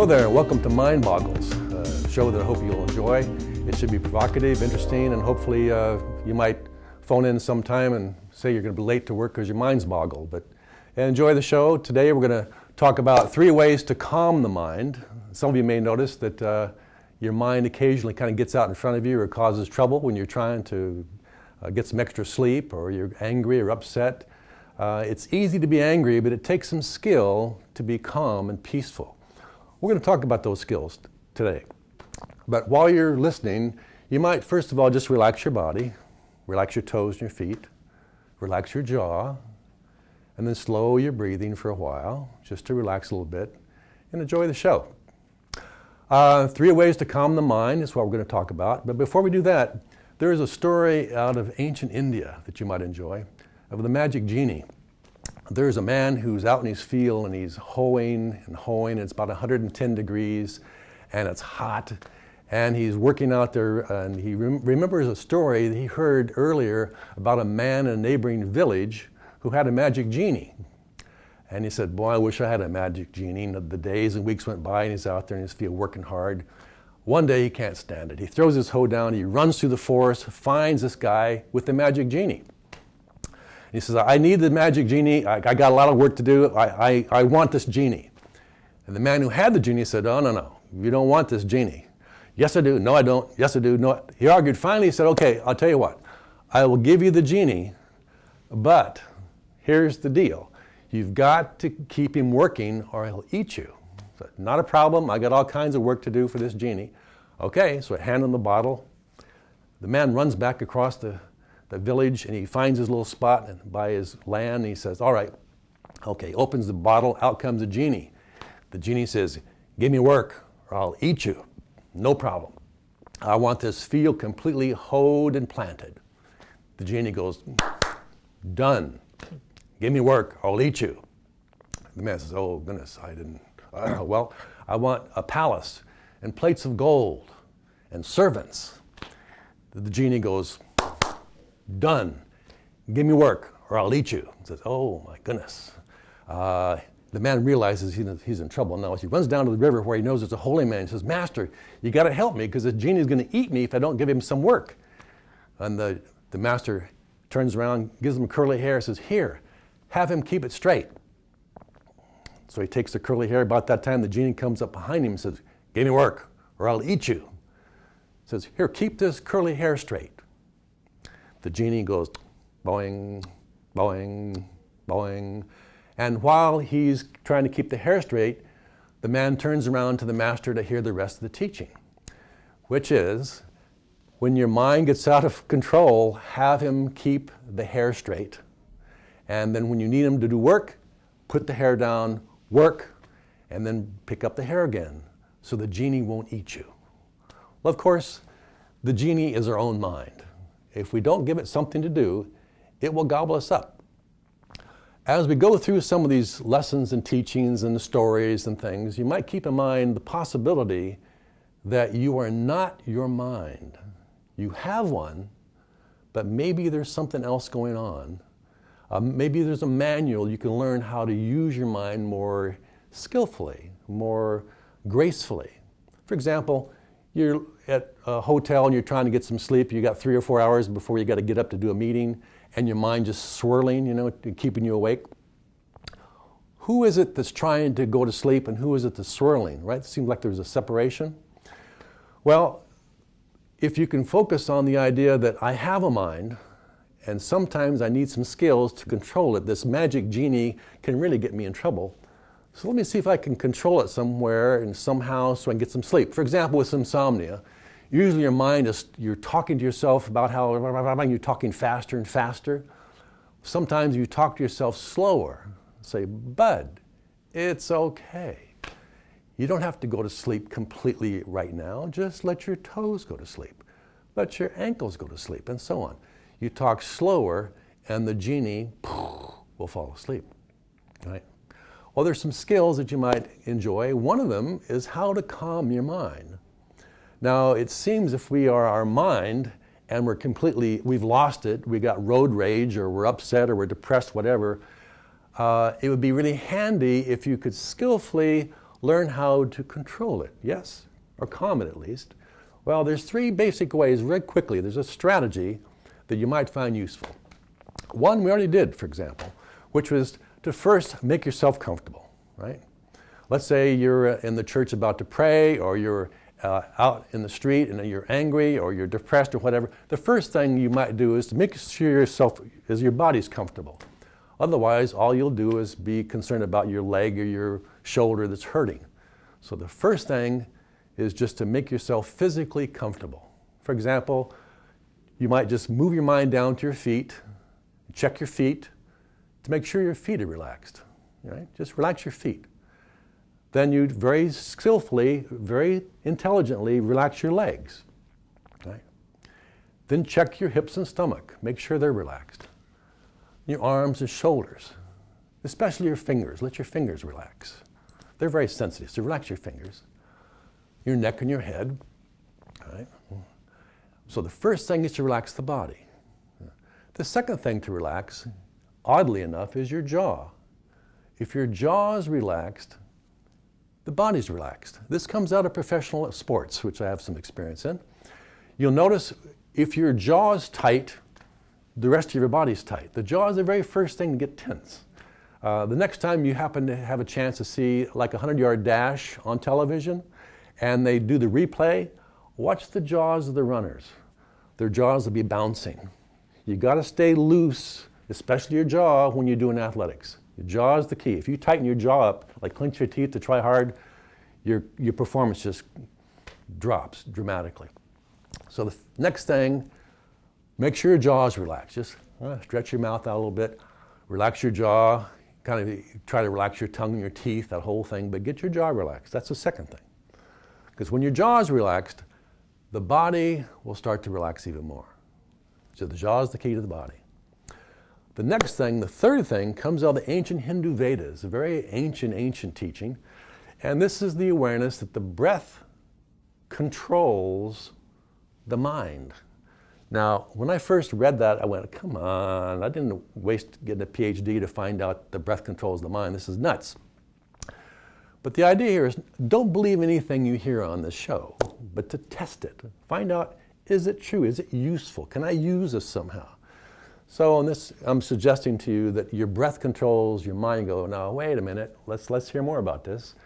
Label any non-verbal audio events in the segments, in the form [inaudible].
Hello there, welcome to Mind Boggles, a show that I hope you'll enjoy. It should be provocative, interesting, and hopefully uh, you might phone in sometime and say you're going to be late to work because your mind's boggled. But enjoy the show. Today we're going to talk about three ways to calm the mind. Some of you may notice that uh, your mind occasionally kind of gets out in front of you or causes trouble when you're trying to uh, get some extra sleep or you're angry or upset. Uh, it's easy to be angry, but it takes some skill to be calm and peaceful. We're going to talk about those skills today. But while you're listening, you might first of all just relax your body, relax your toes and your feet, relax your jaw, and then slow your breathing for a while just to relax a little bit and enjoy the show. Uh, three ways to calm the mind is what we're going to talk about. But before we do that, there is a story out of ancient India that you might enjoy of the magic genie. There's a man who's out in his field and he's hoeing and hoeing. And it's about 110 degrees and it's hot. And he's working out there and he rem- remembers a story that he heard earlier about a man in a neighboring village who had a magic genie. And he said, Boy, I wish I had a magic genie. And the days and weeks went by and he's out there in his field working hard. One day he can't stand it. He throws his hoe down, he runs through the forest, finds this guy with the magic genie. He says, I need the magic genie. I, I got a lot of work to do. I, I, I want this genie. And the man who had the genie said, Oh, no, no, you don't want this genie. Yes, I do. No, I don't. Yes, I do. No. He argued. Finally, he said, Okay, I'll tell you what. I will give you the genie, but here's the deal. You've got to keep him working or he'll eat you. Not a problem. I got all kinds of work to do for this genie. Okay, so I hand him the bottle. The man runs back across the the village and he finds his little spot and by his land and he says, All right, okay, opens the bottle, out comes the genie. The genie says, Give me work or I'll eat you. No problem. I want this field completely hoed and planted. The genie goes, Done. Give me work or I'll eat you. The man says, Oh, goodness, I didn't. Uh, well, I want a palace and plates of gold and servants. The genie goes, done. Give me work or I'll eat you. He says, oh my goodness. Uh, the man realizes he's in trouble now. He runs down to the river where he knows there's a holy man. He says, Master, you got to help me because the genie is going to eat me if I don't give him some work. And the, the master turns around, gives him curly hair, says, Here, have him keep it straight. So he takes the curly hair. About that time, the genie comes up behind him and says, Give me work or I'll eat you. He says, Here, keep this curly hair straight. The genie goes boing, boing, boing. And while he's trying to keep the hair straight, the man turns around to the master to hear the rest of the teaching, which is when your mind gets out of control, have him keep the hair straight. And then when you need him to do work, put the hair down, work, and then pick up the hair again so the genie won't eat you. Well, of course, the genie is our own mind. If we don't give it something to do, it will gobble us up. As we go through some of these lessons and teachings and the stories and things, you might keep in mind the possibility that you are not your mind. You have one, but maybe there's something else going on. Uh, maybe there's a manual you can learn how to use your mind more skillfully, more gracefully. For example, you're at a hotel and you're trying to get some sleep, you got three or four hours before you got to get up to do a meeting, and your mind just swirling, you know, keeping you awake. Who is it that's trying to go to sleep and who is it that's swirling, right? It seems like there's a separation. Well, if you can focus on the idea that I have a mind and sometimes I need some skills to control it, this magic genie can really get me in trouble so let me see if I can control it somewhere and somehow so I can get some sleep. For example, with insomnia, usually your mind is, you're talking to yourself about how you're talking faster and faster. Sometimes you talk to yourself slower. Say, Bud, it's okay. You don't have to go to sleep completely right now. Just let your toes go to sleep. Let your ankles go to sleep, and so on. You talk slower, and the genie will fall asleep. Right? Well, there's some skills that you might enjoy. One of them is how to calm your mind. Now, it seems if we are our mind and we're completely, we've lost it, we got road rage or we're upset or we're depressed, whatever, uh, it would be really handy if you could skillfully learn how to control it, yes? Or calm it at least. Well, there's three basic ways, very quickly. There's a strategy that you might find useful. One we already did, for example, which was to first make yourself comfortable, right? Let's say you're uh, in the church about to pray, or you're uh, out in the street and you're angry or you're depressed or whatever. The first thing you might do is to make sure yourself is your body's comfortable. Otherwise, all you'll do is be concerned about your leg or your shoulder that's hurting. So the first thing is just to make yourself physically comfortable. For example, you might just move your mind down to your feet, check your feet to make sure your feet are relaxed. Right? Just relax your feet. Then you very skillfully, very intelligently relax your legs. Then check your hips and stomach. Make sure they're relaxed your arms and shoulders, especially your fingers. Let your fingers relax. They're very sensitive, so relax your fingers. Your neck and your head. Right? So the first thing is to relax the body. The second thing to relax, oddly enough, is your jaw. If your jaw is relaxed, the body's relaxed. This comes out of professional sports, which I have some experience in. You'll notice if your jaw is tight, the rest of your body's tight. The jaw is the very first thing to get tense. Uh, the next time you happen to have a chance to see like a 100 yard dash on television and they do the replay, watch the jaws of the runners. Their jaws will be bouncing. You got to stay loose, especially your jaw when you're doing athletics. Your jaw is the key. If you tighten your jaw up, like clench your teeth to try hard, your, your performance just drops dramatically. So the next thing Make sure your jaw is relaxed. Just uh, stretch your mouth out a little bit, relax your jaw, kind of try to relax your tongue and your teeth, that whole thing, but get your jaw relaxed. That's the second thing. Because when your jaw is relaxed, the body will start to relax even more. So the jaw is the key to the body. The next thing, the third thing, comes out of the ancient Hindu Vedas, a very ancient, ancient teaching. And this is the awareness that the breath controls the mind. Now, when I first read that, I went, come on, I didn't waste getting a PhD to find out the breath controls the mind. This is nuts. But the idea here is don't believe anything you hear on this show, but to test it. Find out, is it true? Is it useful? Can I use this somehow? So on this, I'm suggesting to you that your breath controls your mind. Go, now wait a minute, let's, let's hear more about this.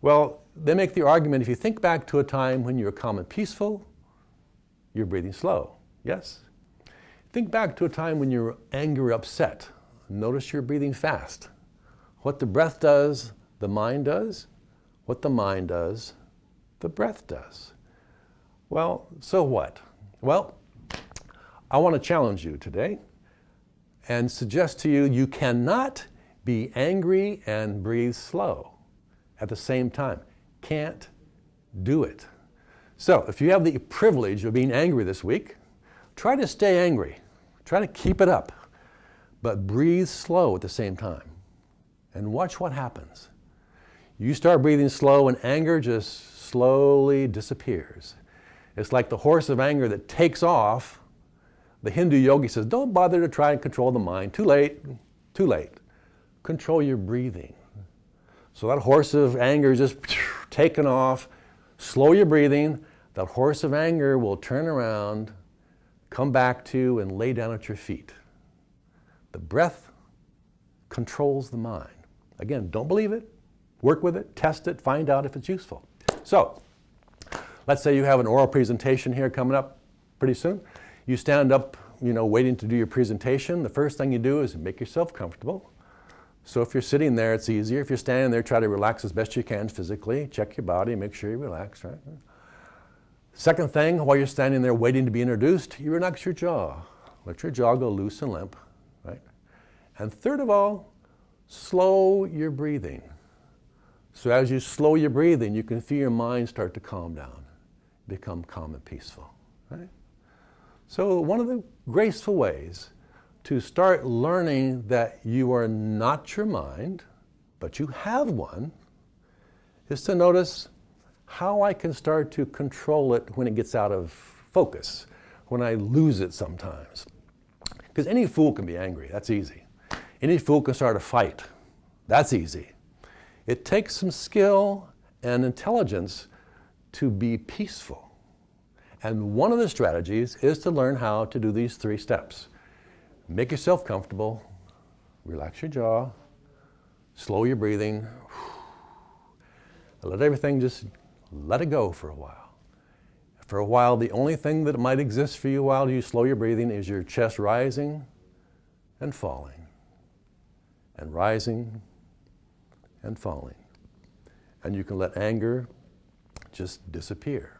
Well, they make the argument, if you think back to a time when you were calm and peaceful, you're breathing slow. Yes? Think back to a time when you're angry upset. Notice you're breathing fast. What the breath does, the mind does. What the mind does, the breath does. Well, so what? Well, I want to challenge you today and suggest to you you cannot be angry and breathe slow at the same time. Can't do it. So, if you have the privilege of being angry this week, Try to stay angry. Try to keep it up, but breathe slow at the same time. And watch what happens. You start breathing slow, and anger just slowly disappears. It's like the horse of anger that takes off. The Hindu yogi says, Don't bother to try and control the mind. Too late. Too late. Control your breathing. So that horse of anger is just taken off. Slow your breathing. That horse of anger will turn around come back to and lay down at your feet. The breath controls the mind. Again, don't believe it, work with it, test it, find out if it's useful. So, let's say you have an oral presentation here coming up pretty soon. You stand up, you know, waiting to do your presentation. The first thing you do is make yourself comfortable. So if you're sitting there, it's easier. If you're standing there, try to relax as best you can physically. Check your body, make sure you relax, right? Second thing, while you're standing there waiting to be introduced, you relax your jaw. Let your jaw go loose and limp, right? And third of all, slow your breathing. So as you slow your breathing, you can feel your mind start to calm down, become calm and peaceful, right? So one of the graceful ways to start learning that you are not your mind, but you have one, is to notice how I can start to control it when it gets out of focus, when I lose it sometimes. Because any fool can be angry, that's easy. Any fool can start a fight, that's easy. It takes some skill and intelligence to be peaceful. And one of the strategies is to learn how to do these three steps. Make yourself comfortable, relax your jaw, slow your breathing, [sighs] let everything just let it go for a while. For a while, the only thing that might exist for you while you slow your breathing is your chest rising and falling, and rising and falling. And you can let anger just disappear.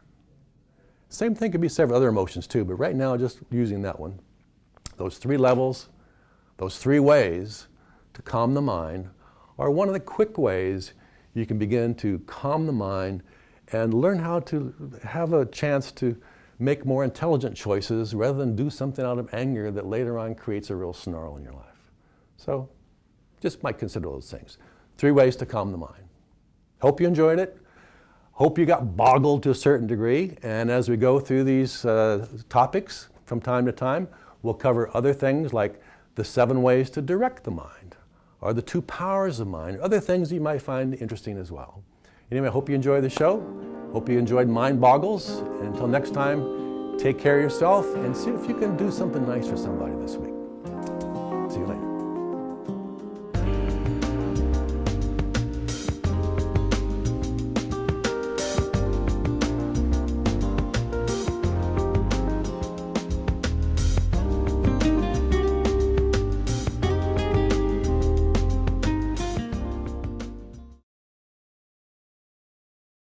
Same thing could be said for other emotions too, but right now, just using that one. Those three levels, those three ways to calm the mind are one of the quick ways you can begin to calm the mind and learn how to have a chance to make more intelligent choices rather than do something out of anger that later on creates a real snarl in your life. So just might consider those things. Three ways to calm the mind. Hope you enjoyed it. Hope you got boggled to a certain degree. And as we go through these uh, topics from time to time, we'll cover other things like the seven ways to direct the mind, or the two powers of mind, other things you might find interesting as well. Anyway, I hope you enjoy the show. Hope you enjoyed Mind Boggles. And until next time, take care of yourself and see if you can do something nice for somebody.